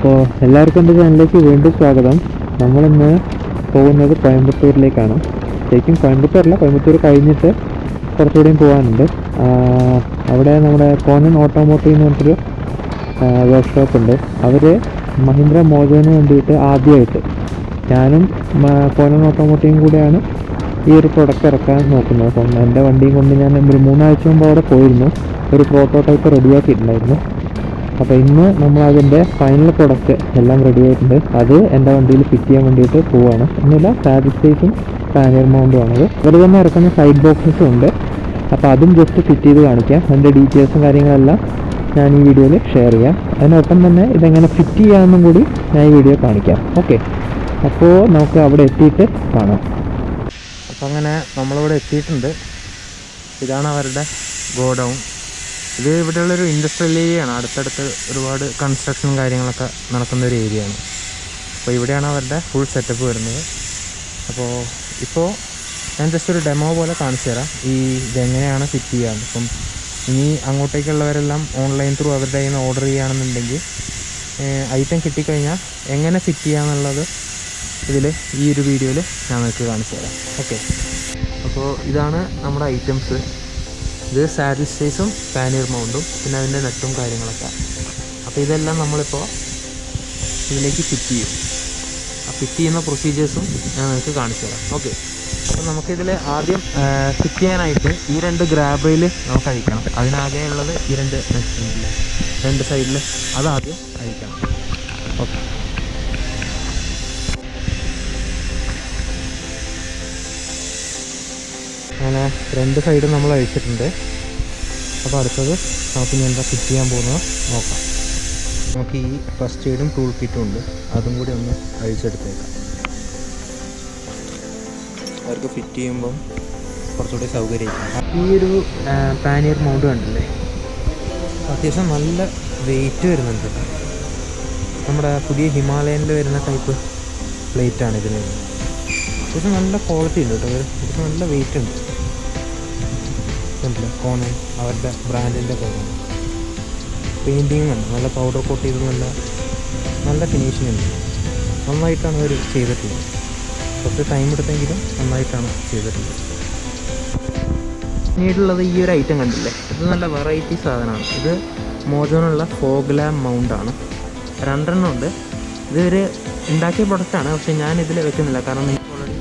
അപ്പോൾ എല്ലാവർക്കും എന്റെ ചാനലിലേക്ക് വീണ്ടും സ്വാഗതം. നമ്മളിന്ന് പോകുന്നത് കോയമ്പത്തൂരിലേക്കാണ്. ശരിക്കും കോയമ്പത്തൂരല്ല കോയമ്പത്തൂർ കഴിഞ്ഞിട്ട് കുറച്ചുകൂടിയും പോകാനുണ്ട്. അവിടെ നമ്മുടെ കോനൻ ഓട്ടോമോട്ടീവ് എന്ന് പറഞ്ഞിട്ടൊരു വർക്ക്ഷോപ്പ് ഉണ്ട്. അവർ മഹീന്ദ്ര മോജോന് വേണ്ടിയിട്ട് ആദ്യമായിട്ട് ഞാനും കോനൻ ഓട്ടോമോട്ടീവും കൂടെയാണ് ഈ ഒരു പ്രൊഡക്റ്റ് ഇറക്കാൻ നോക്കുന്നത്. അപ്പം എന്റെ വണ്ടിയും കൊണ്ട് ഞാൻ ഒരു മൂന്നാഴ്ച മുമ്പ് അവിടെ പോയിരുന്നു. ഒരു പ്രോട്ടോടൈപ്പ് റെഡിയാക്കിയിട്ടുണ്ടായിരുന്നു അപ്പോൾ ഇന്ന് നമ്മൾ അതിന്റെ ഫൈനൽ പ്രൊഡക്റ്റ് എല്ലാം റെഡി ആയിട്ടുണ്ട്. അത് എന്റെ വണ്ടിയിൽ ഫിറ്റ് ചെയ്യാൻ വേണ്ടിയിട്ട് പോവാണ്. ഒന്നുമില്ല സ്പേസും പാനിയർ മൗണ്ടും ആണത്. ഇവർ തന്നെ ഇറക്കുന്ന സൈഡ് ബോക്സസും ഉണ്ട്. അപ്പോൾ അതും ജസ്റ്റ് ഫിറ്റ് ചെയ്ത് കാണിക്കാം. അതിന്റെ ഡീറ്റെയിൽസും കാര്യങ്ങളെല്ലാം ഞാൻ ഈ വീഡിയോയിൽ ഷെയർ ചെയ്യാം. അതിനൊപ്പം തന്നെ ഇതെങ്ങനെ ഫിറ്റ് ചെയ്യാമെന്നും കൂടി ഞാൻ ഈ വീഡിയോ കാണിക്കാം. ഓക്കെ അപ്പോൾ നമുക്ക് അവിടെ എത്തിയിട്ട് കാണാം. അപ്പോൾ അങ്ങനെ നമ്മളിവിടെ എത്തിയിട്ടുണ്ട്. ഇതാണ് അവരുടെ ഗോഡൗൺ. ഇത് ഇവിടെയുള്ളൊരു ഇൻഡസ്ട്രിയൽ ഏരിയയാണ് അടുത്തടുത്ത് ഒരുപാട് കൺസ്ട്രക്ഷനും കാര്യങ്ങളൊക്കെ നടക്കുന്ന ഒരു ഏരിയയാണ് അപ്പോൾ ഇവിടെയാണ് അവരുടെ ഫുൾ സെറ്റപ്പ് വരുന്നത്. അപ്പോൾ ഇപ്പോൾ ഞാൻ ജസ്റ്റ് ഒരു ഡെമോ പോലെ കാണിച്ചു തരാം. ഈ ഇതെങ്ങനെയാണ് ഫിറ്റ് ചെയ്യാന്ന് ഇപ്പം ഇനി അങ്ങോട്ടേക്കുള്ളവരെല്ലാം ഓൺലൈൻ ത്രൂ അവരുടെ കയ്യിൽ നിന്ന് ഓർഡർ ചെയ്യുകയാണെന്നുണ്ടെങ്കിൽ ഐറ്റം കിട്ടിക്കഴിഞ്ഞാൽ എങ്ങനെ ഫിറ്റ് ചെയ്യാന്നുള്ളത് ഇതിൽ ഈ ഒരു വീഡിയോയിൽ ഞാൻ നിങ്ങൾക്ക് കാണിച്ചു തരാം. ഓക്കെ അപ്പോൾ ഇതാണ് നമ്മുടെ ഐറ്റംസ് ഇത് സാഡിൽ സ്റ്റേസും പാനിയർ മൗണ്ടും പിന്നെ അതിന്റെ നെറ്റും കാര്യങ്ങളൊക്കെ. അപ്പോൾ ഇതെല്ലാം നമ്മളിപ്പോൾ ഇതിലേക്ക് ഫിറ്റ് ചെയ്യും. ആ ഫിറ്റ് ചെയ്യുന്ന പ്രൊസീജിയേഴ്സും ഞാൻ നിങ്ങൾക്ക് കാണിച്ചു തരാം. ഓക്കെ അപ്പോൾ നമുക്കിതിൽ ആദ്യം ഫിറ്റ് ചെയ്യാനായിട്ട് ഈ രണ്ട് ഗ്രാബയിൽ നമുക്ക് അഴിക്കണം. അതിനാകെ ഉള്ളത് ഈ രണ്ട് രണ്ട് സൈഡിൽ അതാദ്യം അഴിക്കണം. ഓക്കെ അങ്ങനെ രണ്ട് സൈഡും നമ്മൾ അഴിച്ചിട്ടുണ്ട്. അപ്പോൾ അടുത്തത് നമുക്ക് ഇനി എന്താ ഫിറ്റ് ചെയ്യാൻ പോകുന്നത് നോക്കാം. നമുക്ക് ഈ ഫസ്റ്റ് എയ്ഡും ടൂൾ കിറ്റും ഉണ്ട്. അതും കൂടി ഒന്ന് അഴിച്ചെടുത്തേക്കാം. അവർക്ക് ഫിറ്റ് ചെയ്യുമ്പം കുറച്ചുകൂടി സൗകര്യമായിരിക്കും. ഈ ഒരു പാനിയർ മൗണ്ട് കണ്ടില്ലേ? അത്യാവശ്യം നല്ല വെയിറ്റ് വരുന്നുണ്ട്. നമ്മുടെ പുതിയ ഹിമാലയനിൽ വരുന്ന ടൈപ്പ് പ്ലേറ്റാണ് ഇതിന്. അത്യാവശ്യം നല്ല ക്വാളിറ്റി ഉണ്ട് കേട്ടോ. അത്യാവശ്യം നല്ല വെയിറ്റ് ഉണ്ട്. കണ്ടില്ലേ കോണൻ അവരുടെ ബ്രാൻഡിന്റെ കോണൻ പെയിന്റിങ് ഉണ്ട് നല്ല പൗഡർ കോട്ട് ചെയ്ത് നല്ല നല്ല ഫിനിഷിംഗ് ഉണ്ട്. നന്നായിട്ടാണ് അവർ ചെയ്തിട്ടുള്ളത്. കുറച്ച് ടൈം എടുത്തെങ്കിലും നന്നായിട്ടാണ് ചെയ്തിട്ടുള്ളത്. പിന്നീടുള്ളത് ഈ ഒരു ഐറ്റം കണ്ടില്ലേ? ഇത് നല്ല വെറൈറ്റി സാധനമാണ്. ഇത് മോജോനുള്ള ഫോഗ്ലാം മൗണ്ട് ആണ്. രണ്ടെണ്ണം ഉണ്ട്. ഇതൊരു ഉണ്ടാക്കിയ പ്രൊഡക്റ്റാണ് പക്ഷേ ഞാൻ ഇതിൽ വെക്കുന്നില്ല. കാരണം എനിക്ക് ഓൾറെഡി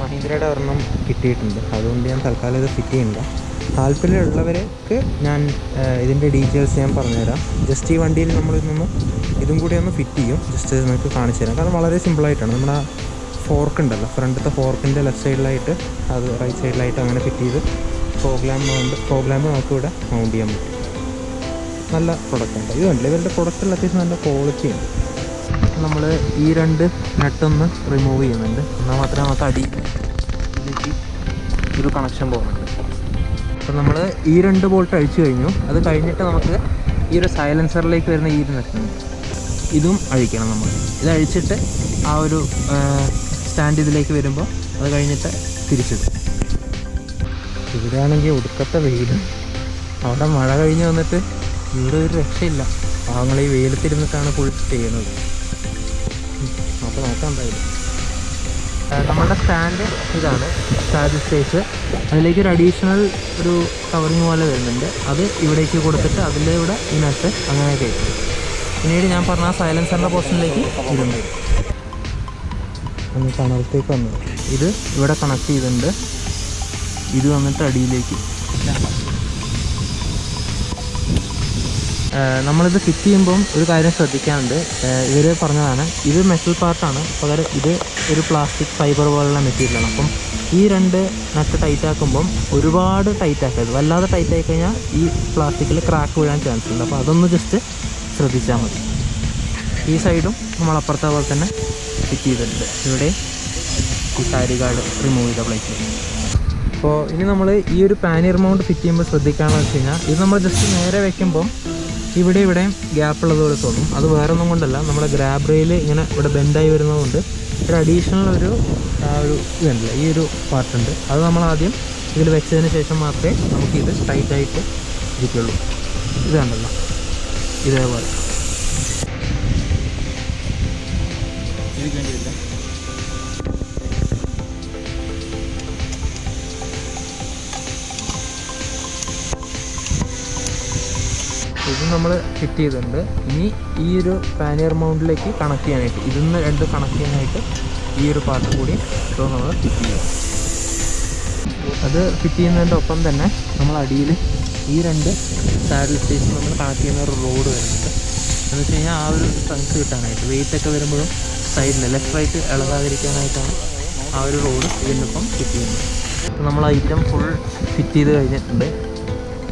മഹീന്ദ്രയുടെ ഒരെണ്ണം കിട്ടിയിട്ടുണ്ട്. അതുകൊണ്ട് ഞാൻ തൽക്കാലം ഇത് ഫിറ്റ് ചെയ്യുന്നില്ല. താല്പര്യമുള്ളവർക്ക് ഞാൻ ഇതിന്റെ ഡീറ്റെയിൽസ് ഞാൻ പറഞ്ഞുതരാം. ജസ്റ്റ് ഈ വണ്ടിയിൽ നമ്മൾ ഇതൊന്ന് ഇതും കൂടി ഒന്ന് ഫിറ്റ് ചെയ്യും. ജസ്റ്റ് നിങ്ങൾക്ക് കാണിച്ചു തരാം. കാരണം വളരെ സിമ്പിളായിട്ടാണ് നമ്മുടെ ഫോർക്ക് ഉണ്ടല്ലോ. ഫ്രണ്ടത്തെ ഫോർക്കിന്റെ ലെഫ്റ്റ് സൈഡിലായിട്ട് അത് റൈറ്റ് സൈഡിലായിട്ട് അങ്ങനെ ഫിറ്റ് ചെയ്ത് ഫോഗ്ലാം മൗണ്ട് ഫോഗ്ലാമ്പ് നമുക്ക് ഇവിടെ മൗണ്ട് ചെയ്യാൻ പറ്റും. നല്ല പ്രൊഡക്റ്റ് ഉണ്ട് കണ്ടില്ല? ഇവരുടെ പ്രൊഡക്റ്റിൽ അത്യാവശ്യം നല്ല ക്വാളിറ്റി ഉണ്ട് നമ്മൾ ഈ രണ്ട് നെട്ടൊന്ന് റിമൂവ് ചെയ്യുന്നുണ്ട്. എന്നാൽ മാത്രമേ നമുക്ക് അടി ഒരു കണക്ഷൻ പോകുന്നുണ്ട് അപ്പം നമ്മൾ ഈ രണ്ട് ബോൾട്ട് അഴിച്ചു കഴിഞ്ഞു. അത് കഴിഞ്ഞിട്ട് നമുക്ക് ഈ ഒരു സൈലൻസറിലേക്ക് വരുന്ന ഈ ഒരു നെട്ടുണ്ട് ഇതും അഴിക്കണം നമ്മൾ. ഇത് അഴിച്ചിട്ട് ആ ഒരു സ്റ്റാൻഡ് ഇതിലേക്ക് വരുമ്പോൾ അത് കഴിഞ്ഞിട്ട് തിരിച്ചിടും. ഇവിടെയാണെങ്കിൽ ഒടുക്കത്തെ വെയിൽ. അവിടെ മഴ കഴിഞ്ഞ് വന്നിട്ട് ഇവിടെ ഒരു രക്ഷയില്ല. പാവങ്ങൾ ഈ വെയിലത്തിരുന്നിട്ടാണ് ഫുൾ ചെയ്യുന്നത്. അപ്പോൾ നോക്കാം എന്തായാലും. ആ, നമ്മുടെ സ്റ്റാൻഡ് ഇതാണ്. സ്റ്റാൻഡ് സ്റ്റേജ് അതിലേക്ക് ഒരു അഡീഷണൽ ഒരു കവറിങ് പോലെ വരുന്നുണ്ട്. അത് ഇവിടേക്ക് കൊടുത്തിട്ട് ഇവിടെ ഈ നട്ട് അങ്ങനെ കയറ്റും പിന്നീട് ഞാൻ പറഞ്ഞ സൈലൻസറിന്റെ പോർഷനിലേക്ക് ഇതുണ്ട് ഒന്ന് കണലത്തേക്ക് വന്നു. ഇത് ഇവിടെ കണക്ട് ചെയ്തിട്ടുണ്ട്. ഇത് വന്നിട്ട് അടിയിലേക്ക് നമ്മളിത് ഫിറ്റ് ചെയ്യുമ്പം ഒരു കാര്യം ശ്രദ്ധിക്കാനുണ്ട്. ഇവർ പറഞ്ഞതാണ് ഇത് മെറ്റൽ പാർട്ടാണ് പകരം ഇത് ഒരു പ്ലാസ്റ്റിക് ഫൈബർ പോലുള്ള മെറ്റീരിയലാണ് അപ്പം ഈ രണ്ട് നട്ട് ടൈറ്റ് ആക്കുമ്പം ഒരുപാട് ടൈറ്റ് ആക്കരുത്. വല്ലാതെ ടൈറ്റ് ആയി കഴിഞ്ഞാൽ ഈ പ്ലാസ്റ്റിക്കിൽ ക്രാക്ക് വീഴാൻ ചാൻസ് ഉണ്ട്. അപ്പോൾ അതൊന്ന് ജസ്റ്റ് ശ്രദ്ധിച്ചാൽ മതി. ഈ സൈഡും നമ്മൾ അപ്പുറത്തെ പോലെ തന്നെ ഫിറ്റ് ചെയ്തിട്ടുണ്ട്. ഇവിടെ ഈ കാർഡ് റിമൂവ് ചെയ്ത പ്ലേറ്റ് അപ്പോൾ ഇനി നമ്മൾ ഈ ഒരു പാനിയർ മൗണ്ട് ഫിറ്റ് ചെയ്യുമ്പോൾ ശ്രദ്ധിക്കുകയാണെന്ന് വെച്ച് കഴിഞ്ഞാൽ ഇത് നമ്മൾ ജസ്റ്റ് നേരെ വെക്കുമ്പം ഇവിടെ ഇവിടെ ഗ്യാപ്പ് ഉള്ളതുപോലെ തോന്നും. അത് വേറെ ഒന്നും കൊണ്ടല്ല. നമ്മുടെ ഗ്രാബ് റെയിൽ ഇങ്ങനെ ഇവിടെ ബെൻഡായി വരുന്നതുകൊണ്ട് ഒരു അഡീഷണൽ ഒരു ഒരു ഇതുണ്ടല്ലോ ഈ ഒരു പാർട്ടുണ്ട് അത് നമ്മൾ ആദ്യം ഇതിൽ വെച്ചതിന് ശേഷം മാത്രമേ നമുക്കിത് ടൈറ്റായിട്ട് ഇരിക്കുള്ളൂ. ഇത് കണ്ടല്ലോ. ഇതേപോലെ. നമ്മൾ ഫിറ്റ് ചെയ്തിട്ടുണ്ട്. ഇനി ഈ ഒരു പാനിയർ മൗണ്ടിലേക്ക് കണക്ട് ചെയ്യാനായിട്ട് ഇതിൽ നിന്ന് രണ്ട് കണക്ട് ചെയ്യാനായിട്ട് ഈ ഒരു പാർട്ട് കൂടി ഇപ്പോൾ നമ്മൾ ഫിറ്റ് ചെയ്യും. അത് ഫിറ്റ് ചെയ്യുന്നതിന്റെ ഒപ്പം തന്നെ നമ്മൾ അടിയിൽ ഈ രണ്ട് സാഡിൽ സ്റ്റേഷൻ നമ്മൾ കണക്ട് ചെയ്യുന്ന ഒരു റോഡ് വരുന്നുണ്ട്. എന്ന് വെച്ച് കഴിഞ്ഞാൽ ആ ഒരു സ്ട്രെങ്ത് കിട്ടാനായിട്ട് വെയിറ്റ് ഒക്കെ വരുമ്പോഴും സൈഡിൽ ലെഫ്റ്റ് റൈറ്റ് ഇളകാതിരിക്കാനായിട്ടാണ് ആ ഒരു റോഡ് ഇതിനൊപ്പം ഫിറ്റ് ചെയ്യുന്നത്. നമ്മൾ ഐറ്റം ഫുൾ ഫിറ്റ് ചെയ്ത് കഴിഞ്ഞിട്ടുണ്ട്.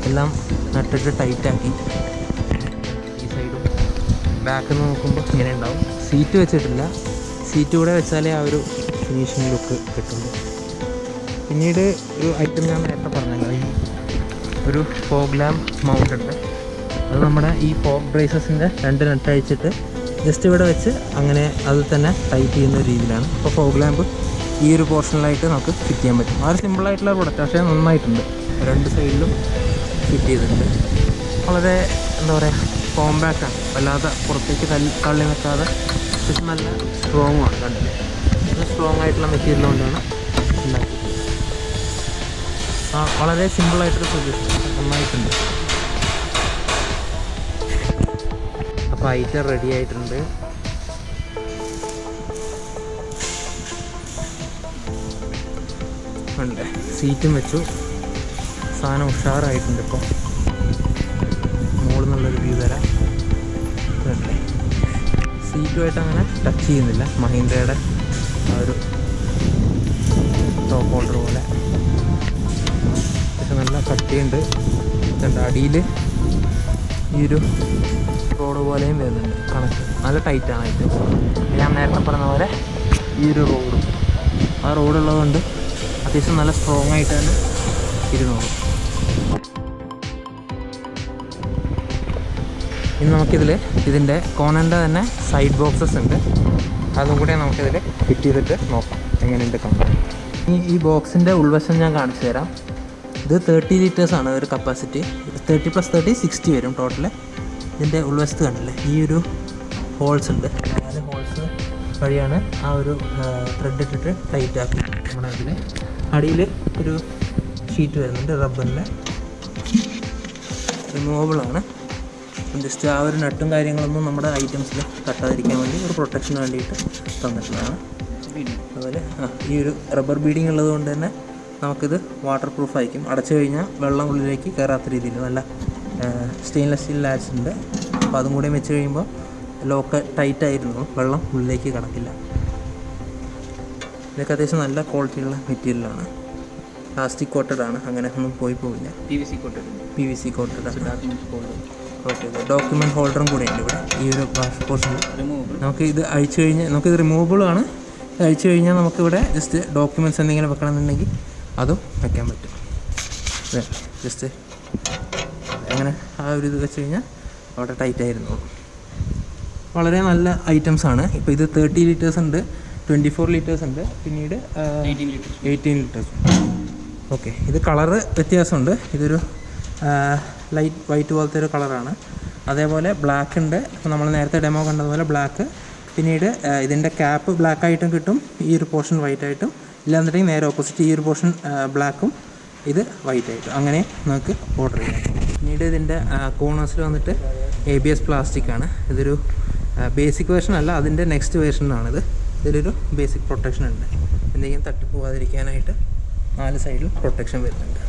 എല്ലാം നട്ടിട്ട് ടൈറ്റാക്കി ബാക്കിൽ നിന്ന് നോക്കുമ്പോൾ ഇങ്ങനെ ഉണ്ടാവും. സീറ്റ് വെച്ചിട്ടില്ല. സീറ്റ് കൂടെ വെച്ചാലേ ആ ഒരു ഫിനിഷിംഗ് ലുക്ക് കിട്ടുള്ളൂ. പിന്നീട് ഒരു ഐറ്റം ഞാൻ നേരത്തെ പറഞ്ഞല്ലോ. ഒരു ഫോഗ് മൗണ്ട് ഉണ്ട്. അത് നമ്മുടെ ഈ ഫോഗ് ബ്രേസസിന്റെ രണ്ട് അഴിച്ചിട്ട് ജസ്റ്റ് ഇവിടെ വെച്ച് അങ്ങനെ അത് തന്നെ ടൈറ്റ് ചെയ്യുന്ന രീതിയിലാണ്. അപ്പോൾ ഫോഗ് ലാമ്പ് ഈ ഒരു പോർഷനിലായിട്ട് നമുക്ക് ഫിറ്റ് ചെയ്യാൻ പറ്റും. വളരെ സിമ്പിളായിട്ടുള്ള പ്രൊഡക്റ്റ് പക്ഷേ നന്നായിട്ടുണ്ട്. രണ്ട് സൈഡിലും ഫിറ്റ് ചെയ്തിട്ടുണ്ട്. വളരെ എന്താ പറയുക കോമ്പാക്റ്റ് ആണ് വല്ലാതെ പുറത്തേക്ക് തള്ളി നിൽക്കാതെ അത്യാവശ്യം നല്ല സ്ട്രോങ് ആണ് കണ്ടില്ലേ ഇത് സ്ട്രോങ് ആയിട്ടുള്ള മെറ്റീരിയൽ കൊണ്ടാണ് ഉണ്ടാക്കിയത്. ആ വളരെ സിമ്പിളായിട്ടൊരു സൊല്യൂഷൻ നന്നായിട്ടുണ്ട്. അപ്പോൾ ഐറ്റം റെഡി ആയിട്ടുണ്ട്. ഉണ്ട്. സീറ്റും വെച്ചു. സാധനം ഉഷാറായിട്ടുണ്ട് ഇപ്പോൾ മുകളിൽ നിന്നുള്ളൊരു വ്യൂ തരാം. സീറ്റുമായിട്ട് അങ്ങനെ ടച്ച് ചെയ്യുന്നില്ല. മഹീന്ദ്രയുടെ ആ ഒരു ടോപ്പ് ഹോൾഡർ പോലെ. പക്ഷെ നല്ല കട്ടിയുണ്ട്. ഇതുണ്ട് അടിയിൽ ഈ ഒരു റോഡ് പോലെയും വരുന്നുണ്ട്. കണക്ക്. നല്ല ടൈറ്റാണ് ഇത്. ഞാൻ നേരത്തെ പറഞ്ഞ പോലെ ഈ ഒരു റോഡും ആ റോഡുള്ളതുകൊണ്ട് അത്യാവശ്യം നല്ല സ്ട്രോങ് ആയിട്ട് തന്നെ ഇരുന്നോളും. ഇനി നമുക്കിതിൽ ഇതിന്റെ കോണന്റെ തന്നെ സൈഡ് ബോക്സസ് ഉണ്ട്. അതും കൂടെ നമുക്കിതിൽ ഫിറ്റ് ചെയ്തിട്ട് നോക്കാം. എങ്ങനെയുണ്ട് കമ്പനി ഇനി ഈ ബോക്സിന്റെ ഉൾവശം ഞാൻ കാണിച്ചു തരാം. ഇത് തേർട്ടി ലിറ്റേഴ്സാണ് ഒരു capacity thirty plus thirty sixty വരും ടോട്ടൽ ഇതിന്റെ ഉൾവശത്ത് കണ്ടില്ലേ? ഈ ഒരു ഹോൾസ് ഉണ്ട്. നാല് ഹോൾസ് വഴിയാണ് ആ ഒരു ത്രെഡ് ഇട്ടിട്ട് ടൈറ്റ് ആക്കി. നമ്മുടെ അതിൽ അടിയിൽ ഒരു ഷീറ്റ് വരുന്നുണ്ട് റബ്ബറിന്റെ റിമൂവബിളാണ് ജസ്റ്റ് ആ ഒരു നട്ടും കാര്യങ്ങളൊന്നും നമ്മുടെ ഐറ്റംസിൽ തട്ടാതിരിക്കാൻ വേണ്ടി ഒരു പ്രൊട്ടക്ഷന് വേണ്ടിയിട്ട് തന്നിട്ടുള്ളതാണ്. അതുപോലെ ഈ ഒരു റബ്ബർ ബീഡിങ് ഉള്ളത് കൊണ്ട് തന്നെ നമുക്കിത് വാട്ടർ പ്രൂഫ് ആയിരിക്കും. അടച്ചു കഴിഞ്ഞാൽ വെള്ളം ഉള്ളിലേക്ക് കയറാത്ത രീതിയിൽ നല്ല സ്റ്റെയിൻലെസ് സ്റ്റീൽ ലാച്ച് ഉണ്ട്. അപ്പോൾ അതും കൂടി വെച്ച് കഴിയുമ്പോൾ ലോക്ക് ടൈറ്റ് ആയിരുന്നു. വെള്ളം ഉള്ളിലേക്ക് കടക്കില്ല. ഇതൊക്കെ അത്യാവശ്യം നല്ല ക്വാളിറ്റിയുള്ള മെറ്റീരിയലാണ് പ്ലാസ്റ്റിക് കോട്ടഡ് ആണ്. അങ്ങനെ ഒന്നും പോയി പോവില്ല. P V C coated P V C coated okay document ഹോൾഡറും കൂടെ ഉണ്ട് ഇവിടെ. ഈ ഒരു പോർഷനിൽ ഉണ്ട് നമുക്ക് ഇത് അഴിച്ചു കഴിഞ്ഞാൽ നമുക്കിത് റിമൂവബിൾ ആണ്. ഇത് അഴിച്ചു കഴിഞ്ഞാൽ നമുക്കിവിടെ ജസ്റ്റ് ഡോക്യുമെന്റ്സ് എന്തെങ്കിലും വെക്കണമെന്നുണ്ടെങ്കിൽ അതും വെക്കാൻ പറ്റും. ജസ്റ്റ് അങ്ങനെ ആ ഒരു ഇത് വെച്ച് കഴിഞ്ഞാൽ അവിടെ ടൈറ്റ് ആയിരുന്നു. വളരെ നല്ല ഐറ്റംസ് ആണ്. ഇപ്പോൾ ഇത് തേർട്ടി ലിറ്റേഴ്സ് ഉണ്ട് ട്വന്റി ഫോർ ലിറ്റേഴ്സ് ഉണ്ട്. പിന്നീട് എയ്റ്റീൻ ലിറ്റേഴ്സ് ഓക്കെ ഇത് കളറ് വ്യത്യാസമുണ്ട്. ഇതൊരു ലൈറ്റ് വൈറ്റ് പോലത്തെ ഒരു കളറാണ്. അതേപോലെ ബ്ലാക്ക് ഉണ്ട്. അപ്പോൾ നമ്മൾ നേരത്തെ ഡെമോ കണ്ടതുപോലെ ബ്ലാക്ക് പിന്നീട് ഇതിന്റെ ക്യാപ്പ് ബ്ലാക്ക് ആയിട്ടും കിട്ടും. ഈ ഒരു പോർഷൻ വൈറ്റ് ആയിട്ടും. ഇല്ലാന്നുണ്ടെങ്കിൽ നേരെ ഓപ്പോസിറ്റ് ഈ ഒരു പോർഷൻ ബ്ലാക്കും ഇത് വൈറ്റ് ആയിട്ടും. അങ്ങനെ നമുക്ക് ഓർഡർ ചെയ്യാം. പിന്നീട് ഇതിന്റെ കോണേഴ്സിൽ വന്നിട്ട് എ ബി എസ് പ്ലാസ്റ്റിക് ആണ്. ഇതൊരു ബേസിക് വേർഷൻ അല്ല അതിന്റെ നെക്സ്റ്റ് വേർഷനാണിത് ഇതിലൊരു ബേസിക് പ്രൊട്ടക്ഷൻ ഉണ്ട്. എന്തെങ്കിലും തട്ടിപ്പോവാതിരിക്കാനായിട്ട് നാല് സൈഡിൽ പ്രൊട്ടക്ഷൻ വരുന്നുണ്ട്.